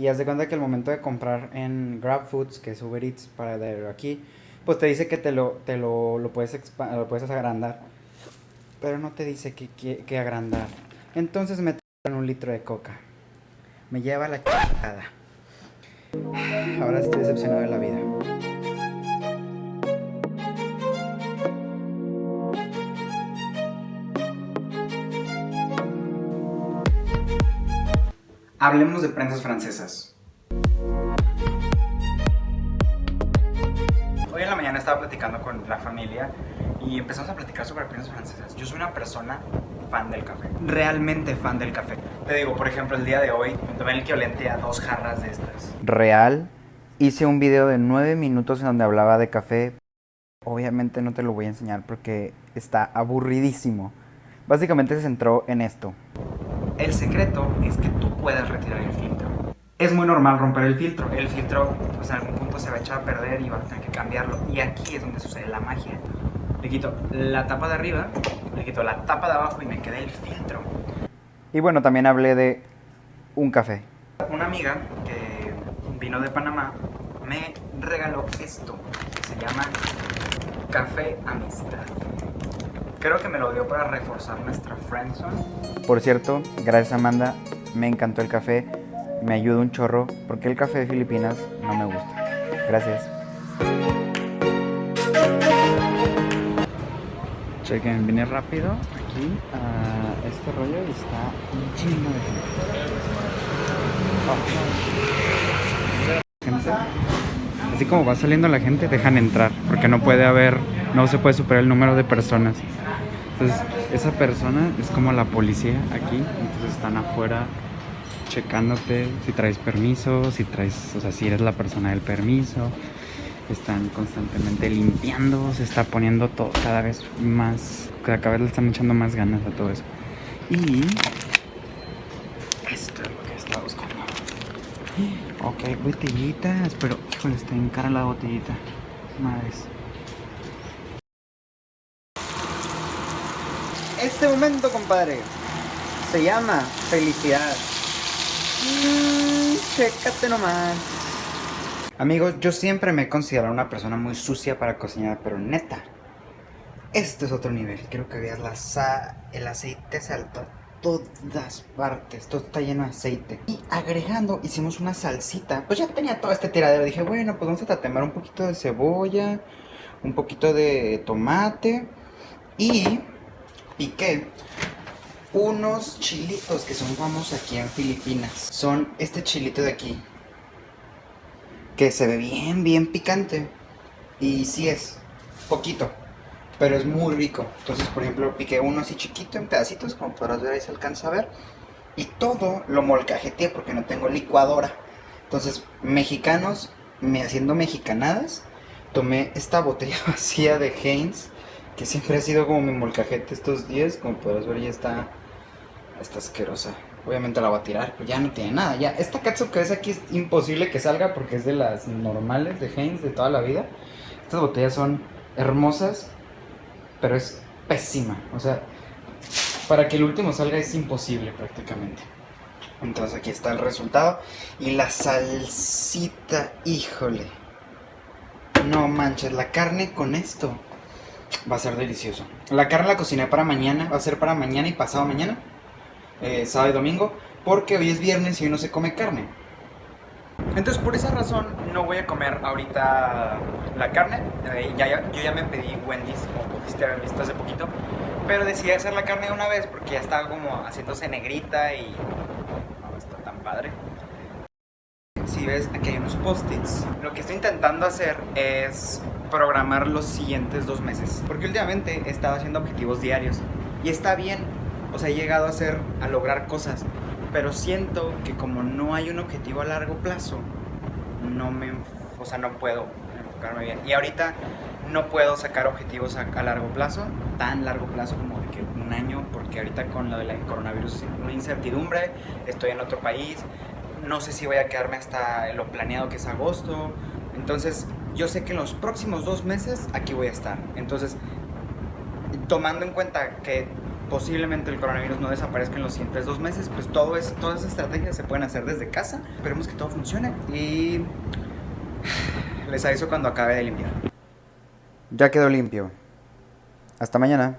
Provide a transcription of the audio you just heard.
Y haz de cuenta que el momento de comprar en GrabFoods, que es Uber Eats para de aquí, pues te dice que te lo, te lo, lo puedes, lo puedes agrandar. Pero no te dice que, que, que agrandar. Entonces me en un litro de coca. Me lleva la chingada. Ahora estoy decepcionado de la vida. Hablemos de prensas francesas. Hoy en la mañana estaba platicando con la familia y empezamos a platicar sobre prensas francesas. Yo soy una persona fan del café, realmente fan del café. Te digo, por ejemplo, el día de hoy me tomé el equivalente a dos jarras de estas. Real, hice un video de nueve minutos en donde hablaba de café. Obviamente no te lo voy a enseñar porque está aburridísimo. Básicamente se centró en esto. El secreto es que tú puedas retirar el filtro. Es muy normal romper el filtro. El filtro, pues en algún punto se va a echar a perder y va a tener que cambiarlo. Y aquí es donde sucede la magia. Le quito la tapa de arriba, le quito la tapa de abajo y me queda el filtro. Y bueno, también hablé de un café. Una amiga que vino de Panamá me regaló esto, que se llama Café Amistad. Creo que me lo dio para reforzar nuestra friendzone. Por cierto, gracias Amanda, me encantó el café, me ayuda un chorro, porque el café de Filipinas no me gusta. Gracias. Chequen, vine rápido aquí a este rollo y está lleno de gente. Gente. Así como va saliendo la gente, dejan entrar, porque no puede haber, no se puede superar el número de personas. Entonces, esa persona es como la policía aquí, entonces están afuera checándote si traes permiso, si traes, o sea, si eres la persona del permiso. Están constantemente limpiando, se está poniendo todo cada vez más, cada vez le están echando más ganas a todo eso. Y esto es lo que estaba buscando. Ok, botellitas, pero híjole, está en cara la botellita. Madres. Este momento, compadre, se llama felicidad. Mm, chécate nomás. Amigos, yo siempre me he considerado una persona muy sucia para cocinar, pero neta, este es otro nivel. Quiero que veas la sa el aceite salta a todas partes, todo está lleno de aceite. Y agregando, hicimos una salsita. Pues ya tenía todo este tiradero. Dije, bueno, pues vamos a tatemar un poquito de cebolla, un poquito de tomate y piqué unos chilitos que son famosos aquí en Filipinas. Son este chilito de aquí. Que se ve bien, bien picante. Y sí es, poquito. Pero es muy rico. Entonces, por ejemplo, piqué uno así chiquito en pedacitos, como podrás ver ahí se alcanza a ver. Y todo lo molcajeteé porque no tengo licuadora. Entonces, mexicanos, me haciendo mexicanadas, tomé esta botella vacía de Heinz, que siempre ha sido como mi molcajete estos días. Como podrás ver, ya está, está asquerosa. Obviamente la voy a tirar, pero ya no tiene nada. Ya, esta catsup que ves aquí es imposible que salga porque es de las normales de Heinz de toda la vida. Estas botellas son hermosas, pero es pésima. O sea, para que el último salga es imposible prácticamente. Entonces aquí está el resultado. Y la salsita, híjole. No manches, la carne con esto va a ser delicioso. La carne la cociné para mañana, va a ser para mañana y pasado mañana. Eh, sábado y domingo. Porque hoy es viernes y hoy no se come carne. Entonces por esa razón no voy a comer ahorita la carne. Eh, ya, ya- yo ya me pedí Wendy's, como pudiste haber visto hace poquito. Pero decidí hacer la carne de una vez porque ya estaba como haciéndose negrita y no está tan padre. Si ves, aquí hay unos post-its. Lo que estoy intentando hacer es programar los siguientes dos meses. Porque últimamente he estado haciendo objetivos diarios. Y está bien. O sea, he llegado a hacer, a lograr cosas. Pero siento que como no hay un objetivo a largo plazo, no me, o sea, no puedo enfocarme bien. Y ahorita no puedo sacar objetivos a, a largo plazo, tan largo plazo como de que un año, porque ahorita con lo del coronavirus es una incertidumbre, estoy en otro país, no sé si voy a quedarme hasta lo planeado que es agosto. Entonces, yo sé que en los próximos dos meses aquí voy a estar. Entonces, tomando en cuenta que posiblemente el coronavirus no desaparezca en los siguientes dos meses, pues todo es, todas esas estrategias se pueden hacer desde casa. Esperemos que todo funcione y les aviso cuando acabe de limpiar. Ya quedó limpio. Hasta mañana.